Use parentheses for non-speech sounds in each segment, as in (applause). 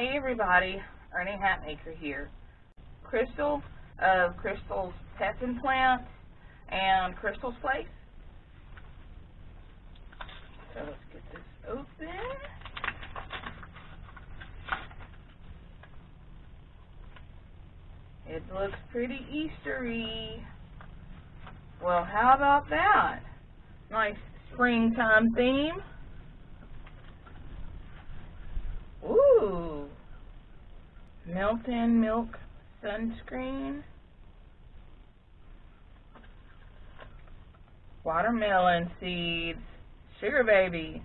Hey everybody, Ernie Hatmaker here. Crystal of Crystal's Pets and Plants and Crystal's Place. So let's get this open. It looks pretty Eastery. Well, how about that? Nice springtime theme. Ooh. Melt-in milk sunscreen. Watermelon seeds. Sugar baby.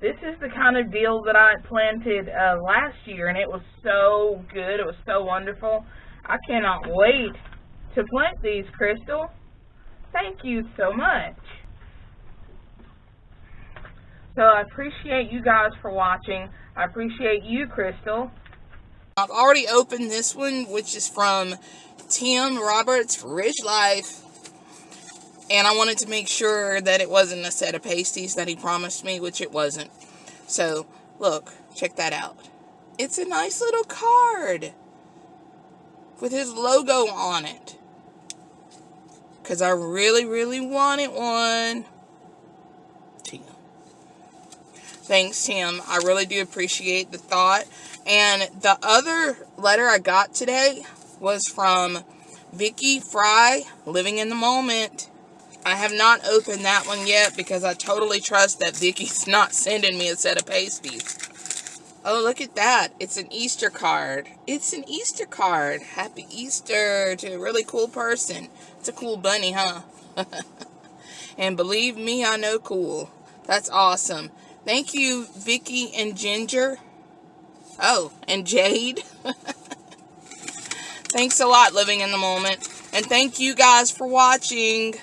This is the kind of deal that I planted uh, last year, and it was so good. It was so wonderful. I cannot wait to plant these, Crystal. Thank you so much. So I appreciate you guys for watching. I appreciate you, Crystal. I've already opened this one, which is from Tim Roberts Rich Life. And I wanted to make sure that it wasn't a set of pasties that he promised me, which it wasn't. So, look, check that out. It's a nice little card with his logo on it. Because I really, really wanted one. Tim. Thanks, Tim. I really do appreciate the thought. And the other letter I got today was from Vicky Fry, Living in the Moment. I have not opened that one yet because I totally trust that Vicky's (laughs) not sending me a set of pasties. Oh, look at that. It's an Easter card. It's an Easter card. Happy Easter to a really cool person. It's a cool bunny, huh? (laughs) and believe me, I know cool. That's awesome. Thank you, Vicky and Ginger. Oh, and Jade. (laughs) Thanks a lot, Living in the Moment. And thank you guys for watching.